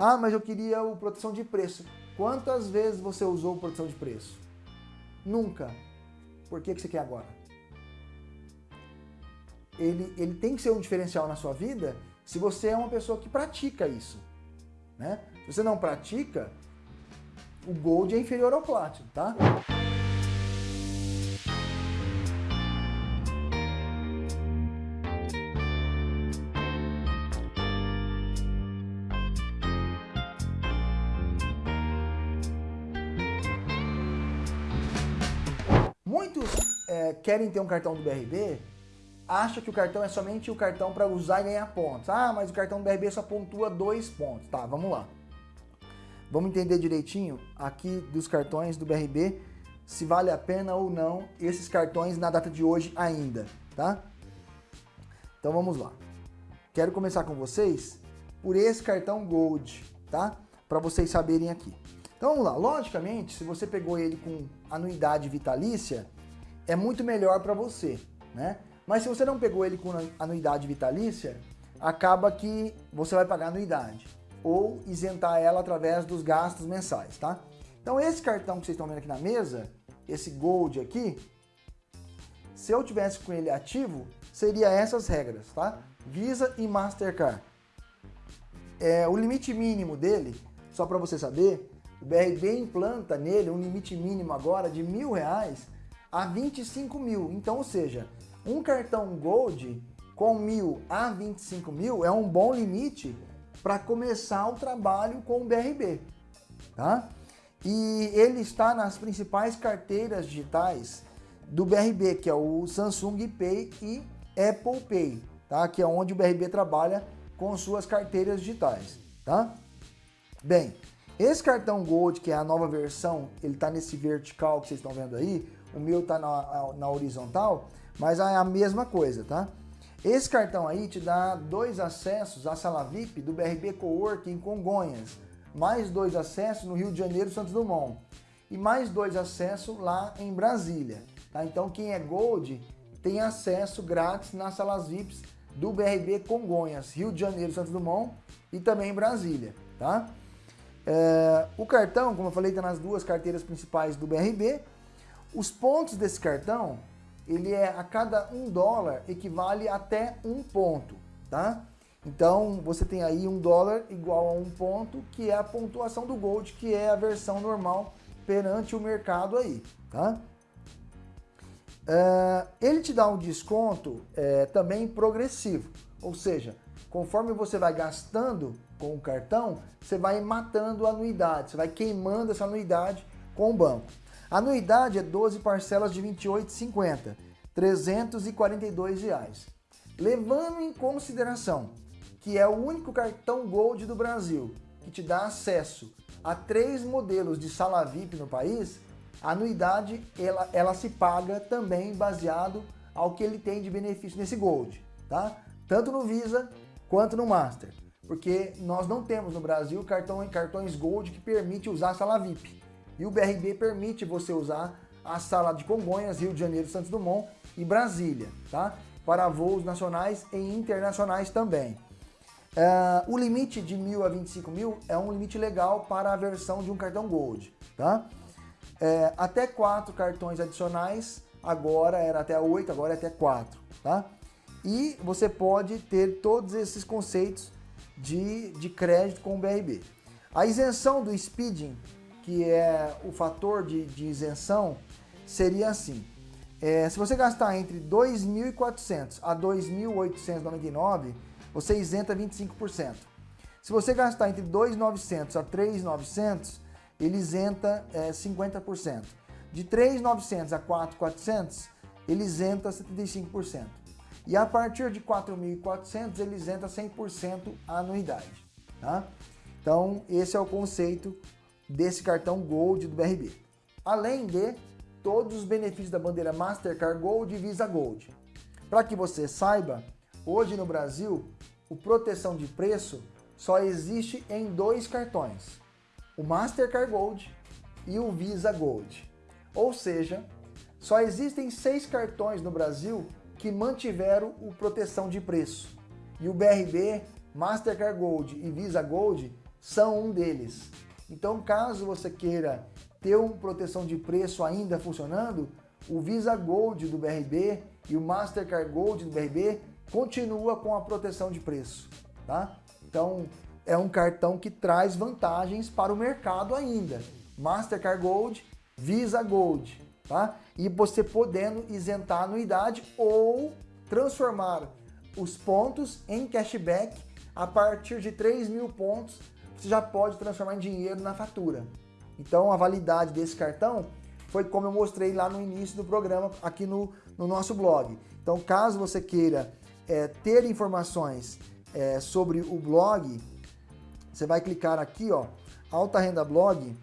Ah, mas eu queria o proteção de preço. Quantas vezes você usou proteção de preço? Nunca. Por que, que você quer agora? Ele, ele tem que ser um diferencial na sua vida se você é uma pessoa que pratica isso. Né? Se você não pratica, o Gold é inferior ao Platinum, tá? Muitos é, querem ter um cartão do BRB, acham que o cartão é somente o cartão para usar e ganhar pontos. Ah, mas o cartão do BRB só pontua dois pontos. Tá, vamos lá. Vamos entender direitinho aqui dos cartões do BRB, se vale a pena ou não esses cartões na data de hoje ainda, tá? Então vamos lá. Quero começar com vocês por esse cartão Gold, tá? Para vocês saberem aqui. Então vamos lá, logicamente, se você pegou ele com anuidade vitalícia, é muito melhor para você, né? Mas se você não pegou ele com anuidade vitalícia, acaba que você vai pagar anuidade ou isentar ela através dos gastos mensais, tá? Então esse cartão que vocês estão vendo aqui na mesa, esse Gold aqui, se eu tivesse com ele ativo, seria essas regras, tá? Visa e Mastercard. É, o limite mínimo dele, só para você saber, o BRB implanta nele um limite mínimo agora de mil reais a 25 mil. Então, ou seja, um cartão Gold com mil a 25 mil é um bom limite para começar o trabalho com o BRB. Tá? E ele está nas principais carteiras digitais do BRB, que é o Samsung Pay e Apple Pay, tá? que é onde o BRB trabalha com suas carteiras digitais. Tá? Bem, esse cartão Gold, que é a nova versão, ele está nesse vertical que vocês estão vendo aí, o meu está na, na, horizontal, mas é a mesma coisa, tá? Esse cartão aí te dá dois acessos à sala VIP do BRB Coworking em Congonhas, mais dois acessos no Rio de Janeiro, Santos Dumont, e mais dois acessos lá em Brasília, tá? Então quem é Gold tem acesso grátis nas salas VIPs do BRB Congonhas, Rio de Janeiro, Santos Dumont e também em Brasília, tá? É, o cartão, como eu falei, está nas duas carteiras principais do BRB. Os pontos desse cartão, ele é a cada um dólar equivale até um ponto, tá? Então você tem aí um dólar igual a um ponto, que é a pontuação do Gold, que é a versão normal perante o mercado aí, tá? É, ele te dá um desconto é, também progressivo, ou seja, conforme você vai gastando com o cartão, você vai matando a anuidade, você vai queimando essa anuidade com o banco. A anuidade é 12 parcelas de R$ 28,50, R$ reais. Levando em consideração que é o único cartão Gold do Brasil que te dá acesso a três modelos de sala VIP no país, a anuidade ela, ela se paga também baseado ao que ele tem de benefício nesse Gold, tá? Tanto no Visa quanto no Master porque nós não temos no Brasil cartão, cartões Gold que permite usar a sala VIP. E o BRB permite você usar a sala de Congonhas, Rio de Janeiro, Santos Dumont e Brasília, tá? Para voos nacionais e internacionais também. Uh, o limite de mil a 25 mil é um limite legal para a versão de um cartão Gold, tá? É, até quatro cartões adicionais, agora era até oito, agora é até quatro, tá? E você pode ter todos esses conceitos de, de crédito com o BRB. A isenção do speeding, que é o fator de, de isenção, seria assim. É, se você gastar entre 2.400 a 2.899, você isenta 25%. Se você gastar entre 2.900 a 3.900, ele isenta é, 50%. De 3.900 a 4.400, ele isenta 75%. E a partir de 4.400 ele isenta 100% a anuidade. Tá? Então esse é o conceito desse cartão Gold do BRB. Além de todos os benefícios da bandeira Mastercard Gold e Visa Gold. Para que você saiba, hoje no Brasil, o proteção de preço só existe em dois cartões, o Mastercard Gold e o Visa Gold. Ou seja, só existem seis cartões no Brasil que mantiveram o proteção de preço. E o BRB, Mastercard Gold e Visa Gold são um deles. Então, caso você queira ter uma proteção de preço ainda funcionando, o Visa Gold do BRB e o Mastercard Gold do BRB continua com a proteção de preço, tá? Então, é um cartão que traz vantagens para o mercado ainda. Mastercard Gold, Visa Gold, tá? E você podendo isentar a anuidade ou transformar os pontos em cashback a partir de 3 mil pontos, você já pode transformar em dinheiro na fatura. Então a validade desse cartão foi como eu mostrei lá no início do programa aqui no, no nosso blog. Então caso você queira é, ter informações é, sobre o blog, você vai clicar aqui, ó, Alta Renda Blog,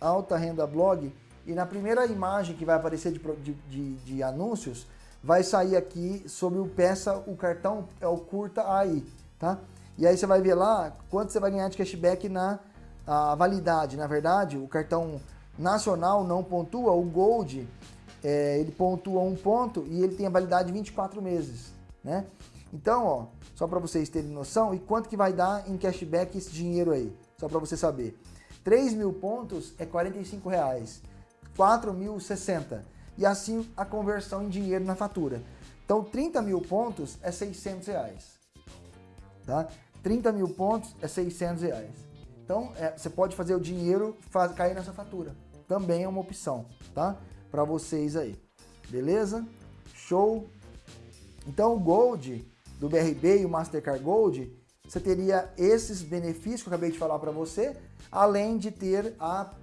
Alta Renda Blog, e na primeira imagem que vai aparecer de, de, de, anúncios, vai sair aqui sobre o peça, o cartão é o curta aí, tá? E aí você vai ver lá quanto você vai ganhar de cashback na validade. Na verdade, o cartão nacional não pontua, o Gold é, ele pontua um ponto e ele tem a validade de 24 meses, né? Então, ó, só para vocês terem noção, e quanto que vai dar em cashback esse dinheiro aí? Só para você saber. 3 mil pontos é 45 reais, 4 mil 60 e assim a conversão em dinheiro na fatura. Então 30 mil pontos é 600 reais, tá? 30 mil pontos é 600 reais. Então é, você pode fazer o dinheiro faz, cair nessa fatura, também é uma opção, tá? Para vocês aí, beleza? Show? Então o Gold do BRB e o Mastercard Gold, você teria esses benefícios que eu acabei de falar para você, além de ter a,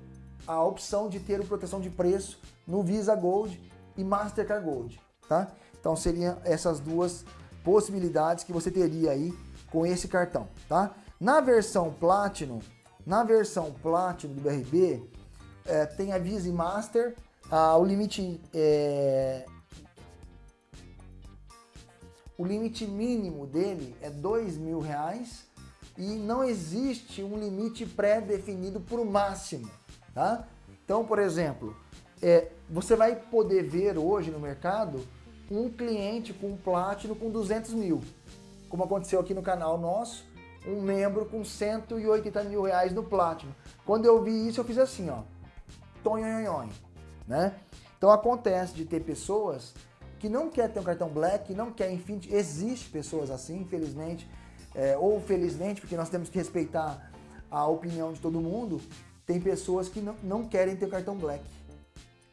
a opção de ter o proteção de preço no Visa Gold e Mastercard Gold, tá? Então seriam essas duas possibilidades que você teria aí com esse cartão, tá? Na versão Platinum, na versão Platinum do BRB, é, tem a Visa e Master, ah, o limite é, o limite mínimo dele é dois mil reais e não existe um limite pré-definido para o máximo, tá? Então, por exemplo, é, você vai poder ver hoje no mercado um cliente com Platinum com 200 mil, como aconteceu aqui no canal nosso, um membro com 180 mil reais no Platinum. Quando eu vi isso, eu fiz assim, ó, tonhonhonhon, né? Então acontece de ter pessoas que não quer ter um cartão Black, não quer, enfim, existe pessoas assim, infelizmente, é, ou felizmente, porque nós temos que respeitar a opinião de todo mundo, tem pessoas que não, não querem ter o cartão Black,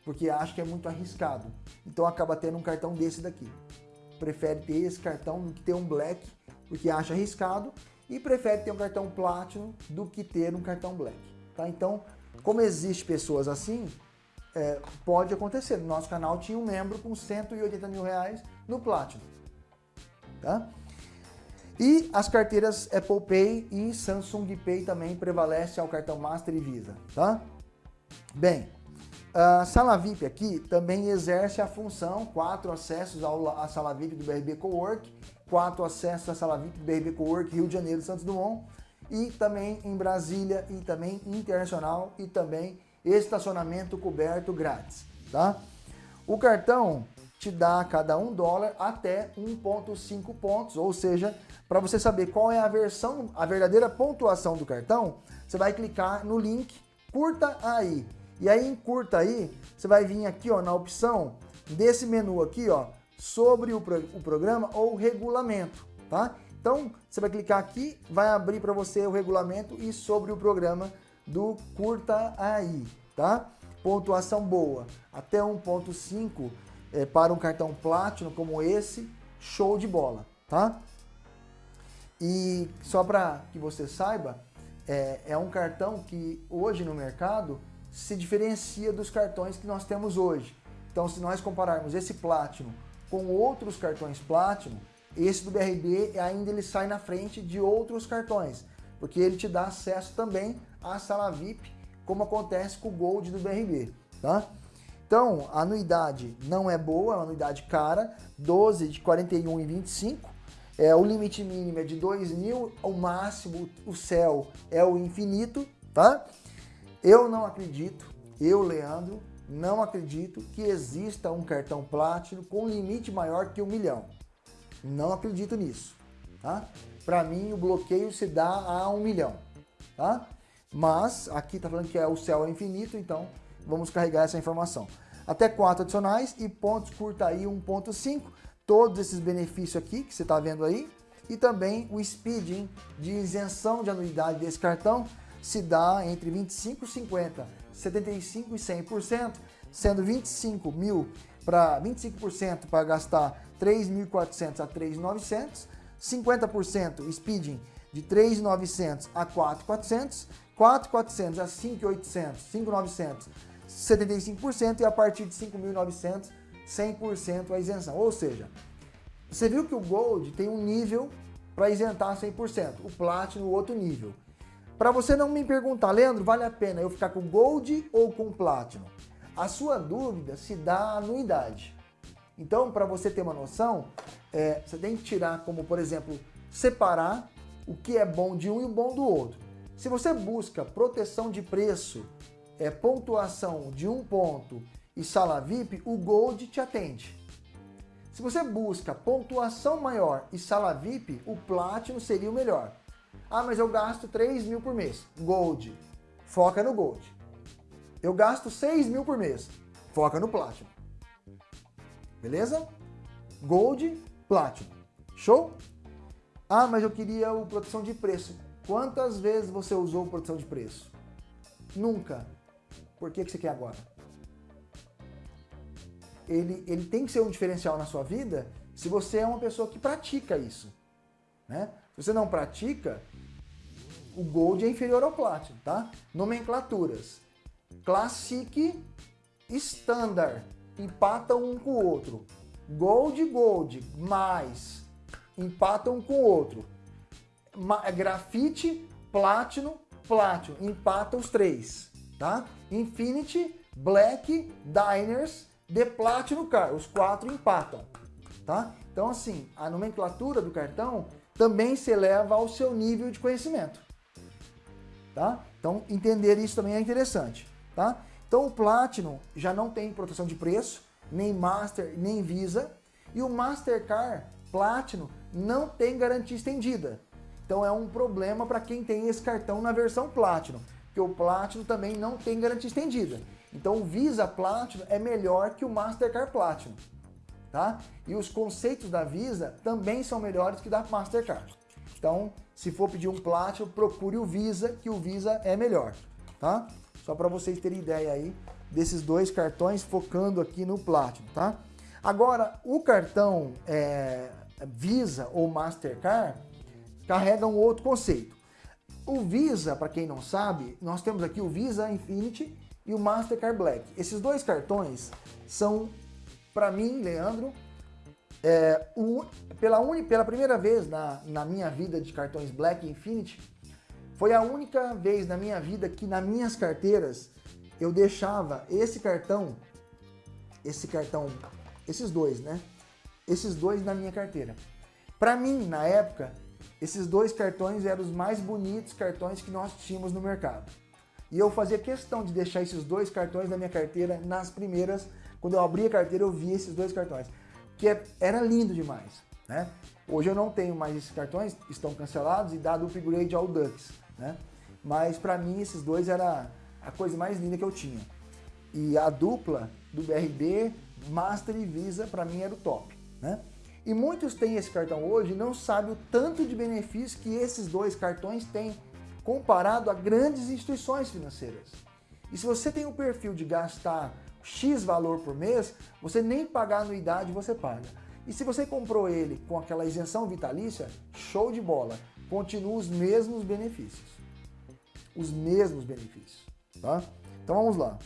porque acham que é muito arriscado. Então acaba tendo um cartão desse daqui. Prefere ter esse cartão do que ter um Black, porque acha arriscado, e prefere ter um cartão Platinum do que ter um cartão Black. Tá? Então, como existe pessoas assim, é, pode acontecer. No nosso canal tinha um membro com 180 mil reais no Platinum. Tá? E as carteiras Apple Pay e Samsung Pay também prevalece ao cartão Master e Visa. Tá? Bem, a sala VIP aqui também exerce a função, quatro acessos à sala VIP do BRB Cowork, quatro acessos à sala VIP do BRB Cowork Rio de Janeiro Santos Dumont, e também em Brasília, e também internacional, e também estacionamento coberto grátis, tá? O cartão te dá cada um dólar até 1.5 pontos, ou seja, para você saber qual é a versão, a verdadeira pontuação do cartão, você vai clicar no link, curta aí. E aí em curta aí, você vai vir aqui ó, na opção desse menu aqui, ó, sobre o, pro, o programa ou regulamento, tá? Então, você vai clicar aqui, vai abrir para você o regulamento e sobre o programa do Curta Aí, tá? Pontuação boa, até 1.5 é, para um cartão Platinum como esse, show de bola, tá? E só para que você saiba, é, é um cartão que hoje no mercado se diferencia dos cartões que nós temos hoje. Então, se nós compararmos esse Platinum com outros cartões Platinum, esse do BRB ainda ele sai na frente de outros cartões, porque ele te dá acesso também a sala VIP, como acontece com o Gold do BRB, tá? Então, a anuidade não é boa, é uma anuidade cara, 12 de 41,25, é, o limite mínimo é de 2 mil, o máximo, o céu é o infinito, tá? Eu não acredito, eu, Leandro, não acredito que exista um cartão Platinum com limite maior que um milhão. Não acredito nisso, tá? Para mim, o bloqueio se dá a um milhão tá? Mas aqui tá falando que é, o céu é infinito, então vamos carregar essa informação. Até 4 adicionais e pontos curta aí 1.5, todos esses benefícios aqui que você está vendo aí, e também o speeding de isenção de anuidade desse cartão se dá entre 25 e 50, 75 e 100%, sendo 25 mil para 25% para gastar 3.400 a 3.900, 50% speeding de 3.900 a 4.400, 4.400 a 5.800, 5.900, 75% e a partir de 5.900, 100% a isenção. Ou seja, você viu que o Gold tem um nível para isentar 100%, o Platinum outro nível. Para você não me perguntar, Leandro, vale a pena eu ficar com Gold ou com Platinum? A sua dúvida se dá anuidade. Então, para você ter uma noção, é, você tem que tirar como, por exemplo, separar o que é bom de um e o bom do outro. Se você busca proteção de preço, é, pontuação de um ponto e sala VIP, o Gold te atende. Se você busca pontuação maior e sala VIP, o Platinum seria o melhor. Ah, mas eu gasto 3 mil por mês. Gold. Foca no Gold. Eu gasto 6 mil por mês. Foca no Platinum. Beleza? Gold, Platinum. Show? Ah, mas eu queria o proteção de preço. Quantas vezes você usou proteção de preço? Nunca. Por que, que você quer agora? Ele, ele tem que ser um diferencial na sua vida se você é uma pessoa que pratica isso. Né? Se você não pratica, o Gold é inferior ao Platinum, tá? Nomenclaturas. Classic, Standard, empatam um com o outro. Gold, Gold, mais, empatam um com o outro. Ma grafite, Platinum, Platinum, empatam os três, tá? Infinity, Black, Diners, The Platinum Car, os quatro empatam, tá? Então assim, a nomenclatura do cartão também se eleva ao seu nível de conhecimento, tá? Então entender isso também é interessante, tá? Então o Platinum já não tem proteção de preço, nem Master, nem Visa, e o Mastercard Platinum não tem garantia estendida. Então é um problema para quem tem esse cartão na versão Platinum, porque o Platinum também não tem garantia estendida. Então o Visa Platinum é melhor que o Mastercard Platinum, tá? E os conceitos da Visa também são melhores que da Mastercard. Então, se for pedir um Platinum, procure o Visa, que o Visa é melhor, tá? Só para vocês terem ideia aí desses dois cartões, focando aqui no Platinum, tá? Agora, o cartão é, Visa ou Mastercard carrega um outro conceito. O Visa, para quem não sabe, nós temos aqui o Visa Infinity e o Mastercard Black. Esses dois cartões são, para mim, Leandro, é, o, pela, pela primeira vez na, na minha vida de cartões Black Infinity, foi a única vez na minha vida que nas minhas carteiras eu deixava esse cartão, esse cartão, esses dois, né? Esses dois na minha carteira. Para mim, na época, esses dois cartões eram os mais bonitos cartões que nós tínhamos no mercado. E eu fazia questão de deixar esses dois cartões na minha carteira nas primeiras, quando eu abri a carteira eu vi esses dois cartões, que é, era lindo demais, né? Hoje eu não tenho mais esses cartões, estão cancelados e dado upgrade ao Dux, né? Mas para mim esses dois era a coisa mais linda que eu tinha. E a dupla do BRB, Master e Visa, para mim era o top, né? E muitos têm esse cartão hoje e não sabem o tanto de benefício que esses dois cartões têm comparado a grandes instituições financeiras. E se você tem o perfil de gastar X valor por mês, você nem pagar anuidade você paga. E se você comprou ele com aquela isenção vitalícia, show de bola, continua os mesmos benefícios. Os mesmos benefícios, tá? Então vamos lá.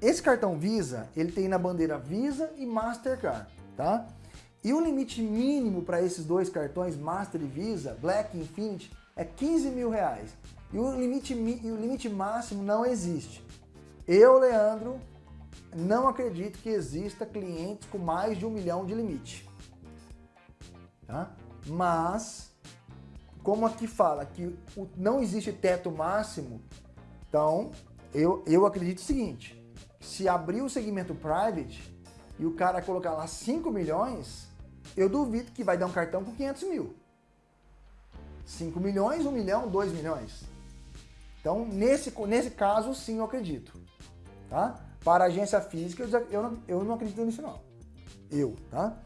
Esse cartão Visa, ele tem na bandeira Visa e Mastercard, tá? E o limite mínimo para esses dois cartões, Master e Visa, Black e Infinity, é 15 mil reais. E o limite, e o limite máximo não existe. Eu, Leandro, não acredito que exista clientes com mais de um milhão de limite. Tá? Mas, como aqui fala que não existe teto máximo, então eu, eu acredito o seguinte, se abrir o segmento private e o cara colocar lá 5 milhões, eu duvido que vai dar um cartão com 500 mil. 5 milhões, 1 milhão, 2 milhões. Então, nesse, nesse caso, sim, eu acredito. Tá? Para a agência física, eu não, eu não acredito nisso não. Eu, tá?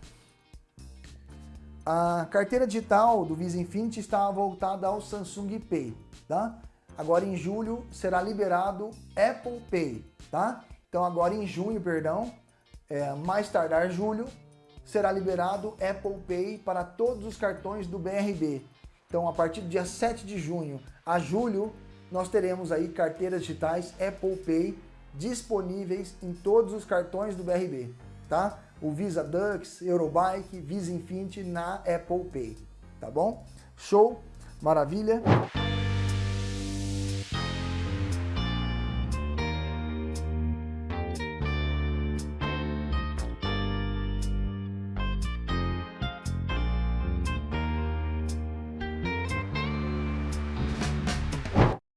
A carteira digital do Visa Infinity está voltada ao Samsung Pay, tá? Agora em julho será liberado Apple Pay, tá? Então agora em junho, perdão, é, mais tardar julho, será liberado Apple Pay para todos os cartões do BRB. Então a partir do dia 7 de junho a julho, nós teremos aí carteiras digitais Apple Pay disponíveis em todos os cartões do BRB, tá? O Visa Dux, Eurobike, Visa Infinity na Apple Pay, tá bom? Show? Maravilha?